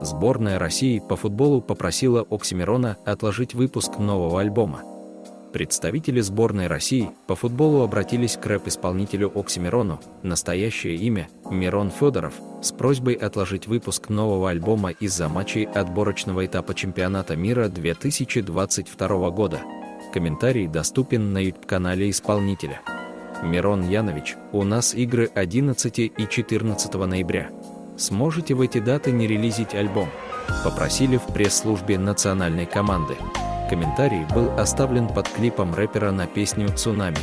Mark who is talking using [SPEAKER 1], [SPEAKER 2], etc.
[SPEAKER 1] Сборная России по футболу попросила Оксимирона отложить выпуск нового альбома. Представители сборной России по футболу обратились к рэп-исполнителю Оксимирону, настоящее имя – Мирон Федоров, с просьбой отложить выпуск нового альбома из-за матчей отборочного этапа чемпионата мира 2022 года. Комментарий доступен на YouTube-канале исполнителя. Мирон Янович, у нас игры 11 и 14 ноября. Сможете в эти даты не релизить альбом? Попросили в пресс-службе национальной команды. Комментарий был оставлен под клипом рэпера на песню «Цунами».